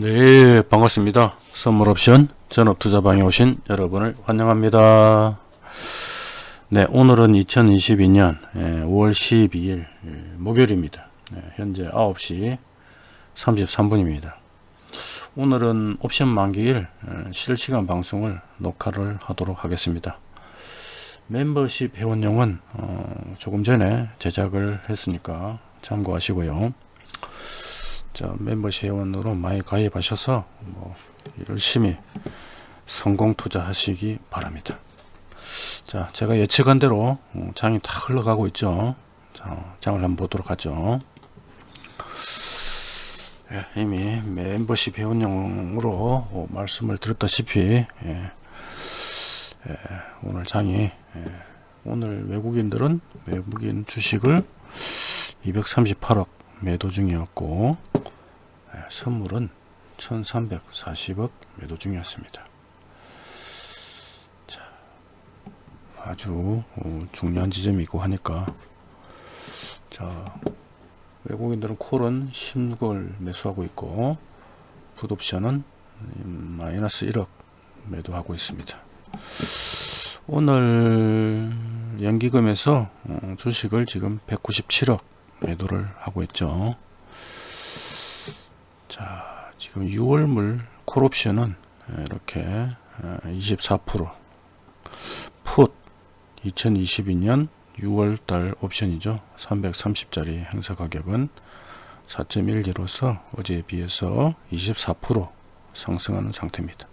네 반갑습니다. 선물옵션 전업투자방에 오신 여러분을 환영합니다. 네 오늘은 2022년 5월 12일 목요일입니다. 네, 현재 9시 33분입니다. 오늘은 옵션 만기일 실시간 방송을 녹화를 하도록 하겠습니다. 멤버십 회원용은 어, 조금 전에 제작을 했으니까 참고하시고요 자 멤버십 회원으로 많이 가입하셔서 뭐 열심히 성공 투자하시기 바랍니다. 자 제가 예측한 대로 어, 장이 다 흘러가고 있죠. 자, 장을 한번 보도록 하죠. 예, 이미 멤버십 회원용으로 어, 말씀을 드렸다시피 예, 예, 오늘 장이 예, 오늘 외국인들은 외국인 주식을 238억 매도 중이었고 예, 선물은 1340억 매도 중이었습니다. 자, 아주 어, 중요한 지점이고 하니까. 자 외국인들은 콜은 16을 매수하고 있고 풋옵션은 마이너스 1억 매도하고 있습니다. 오늘 연기금에서 어, 주식을 지금 197억 매도를 하고 있죠 자 지금 6월물 콜옵션은 이렇게 24%풋 2022년 6월달 옵션이죠. 330짜리 행사 가격은 4.12로서 어제에 비해서 24% 상승하는 상태입니다.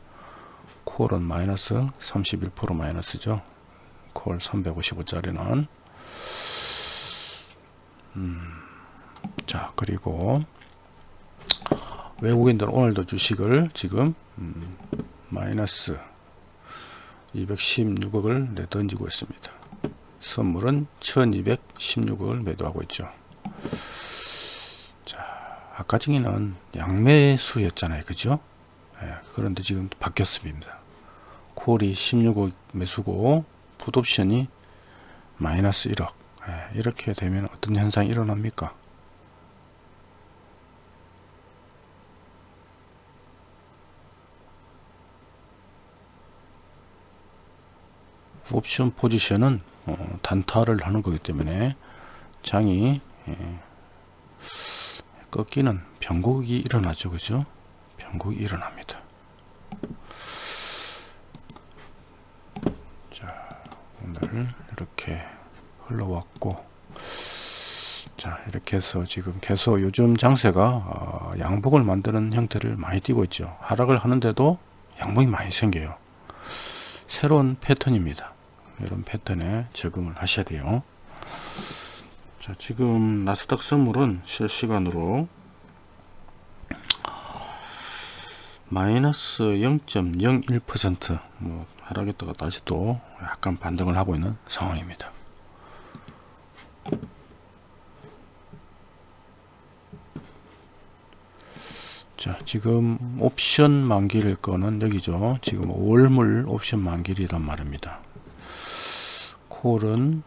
콜은 마이너스 31% 마이너스죠. 콜 355짜리는 음, 자 그리고 외국인들은 오늘도 주식을 지금 음, 마이너스 216억을 내던지고 있습니다. 선물은 1216억을 매도하고 있죠. 자 아까 중에는 양매수였잖아요. 그죠? 예, 그런데 지금 바뀌었습니다. 콜이 16억 매수고 풋옵션이 마이너스 1억. 예, 이렇게 되면 어떤 현상이 일어납니까 옵션 포지션은 어, 단타를 하는 거기 때문에 장이 예, 꺾이는 변곡이 일어나죠. 그죠? 변곡이 일어납니다. 자 오늘 이렇게 흘러왔고 자 이렇게 해서 지금 계속 요즘 장세가 어, 양복을 만드는 형태를 많이 띄고 있죠. 하락을 하는데도 양복이 많이 생겨요. 새로운 패턴입니다 이런 패턴에 적응을 하셔야 돼요. 자 지금 나스닥 선물은 실시간으로 마이너스 0.01%뭐 하락했다가 다시 또 약간 반등을 하고 있는 상황입니다. 자 지금 옵션 만기일 거는 여기죠. 지금 월물 옵션 만기이란 말입니다 콜은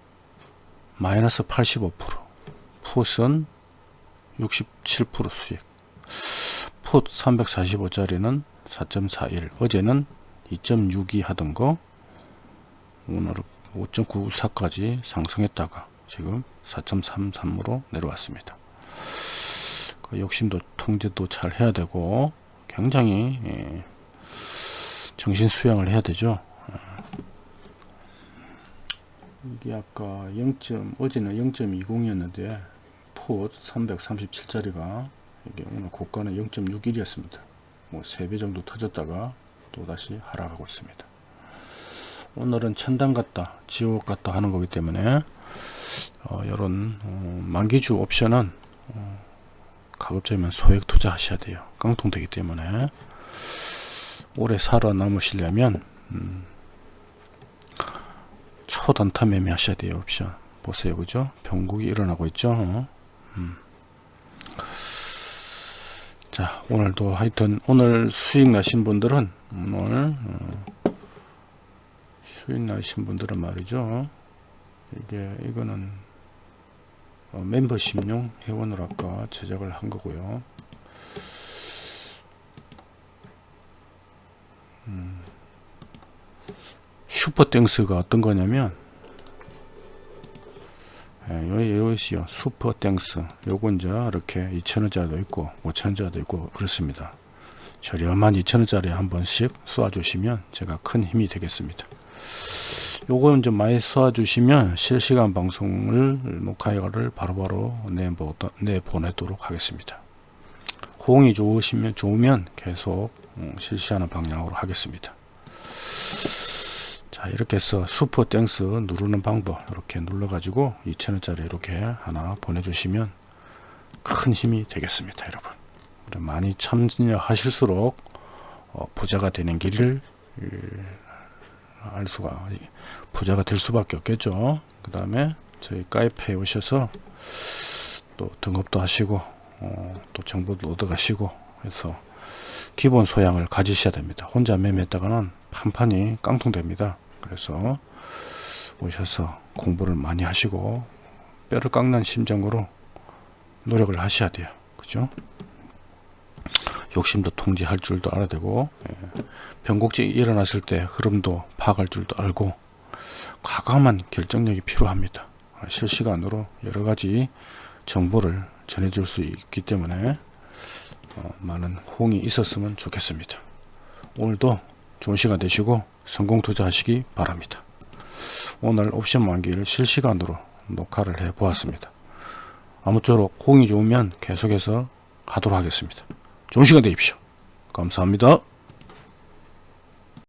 마이너스 85% 풋은 67% 수익. 풋 345짜리는 4.41 어제는 2.62 하던 거 오늘 5.94까지 상승했다가 지금 4.33으로 내려왔습니다. 그 욕심도 통제도 잘 해야 되고 굉장히 예, 정신 수양을 해야 되죠 이게 아까 0. 어제는 0.20이었는데 풋 337짜리가 이게 오늘 고가는 0.61이었습니다. 뭐 3배 정도 터졌다가 또다시 하락하고 있습니다. 오늘은 천당 같다 지옥 같다 하는 거기 때문에 어, 이런 어, 만기주 옵션은 어, 가급적이면 소액 투자 하셔야 돼요. 깡통되기 때문에 오래 살아남으시려면 음, 초단타 매매 하셔야 돼요 옵션. 보세요 그죠? 변곡이 일어나고 있죠? 음. 자 오늘도 하여튼 오늘 수익 나신 분들은 오늘 어, 수익 나신 분들은 말이죠. 이게 이거는 어, 멤버십용 회원으로 아까 제작을 한 거고요 Super Thanks가 어떤 거냐면 예, 요, 요시요. Super Thanks. 요건 이제 이렇게 2천원짜리도 있고 5천원짜리도 있고 그렇습니다. 저렴한 2천원짜리 한 번씩 쏘아주시면 제가 큰 힘이 되겠습니다. 요거는 좀 많이 쏘아주시면 실시간 방송을 녹화를 바로바로 내보, 내보내도록 하겠습니다. 호응이 좋으시면 좋으면 계속 음, 실시하는 방향으로 하겠습니다 자 이렇게 해서 Super Thanks 누르는 방법 이렇게 눌러 가지고 2천원짜리 이렇게 하나 보내주시면 큰 힘이 되겠습니다 여러분. 많이 참여하실수록 어, 부자가 되는 길을 예, 알 수가 부자가 될 수밖에 없겠죠. 그 다음에 저희 가입해 오셔서 또 등급도 하시고 어, 또 정보도 얻어 가시고 해서 기본 소양을 가지셔야 됩니다. 혼자 매매했다가는 판판이 깡통됩니다 그래서 오셔서 공부를 많이 하시고 뼈를 깎는 심정으로 노력을 하셔야 돼요. 그죠? 욕심도 통제할 줄도 알아야 되고 예. 변곡증이 일어났을 때 흐름도 파악할 줄도 알고 과감한 결정력이 필요합니다. 실시간으로 여러가지 정보를 전해줄 수 있기 때문에 어, 많은 호응이 있었으면 좋겠습니다. 오늘도 좋은 시간 되시고 성공 투자하시기 바랍니다. 오늘 옵션 만기를 실시간으로 녹화를 해 보았습니다. 아무쪼록 호응이 좋으면 계속해서 하도록 하겠습니다. 좋은 시간 되십시오. 감사합니다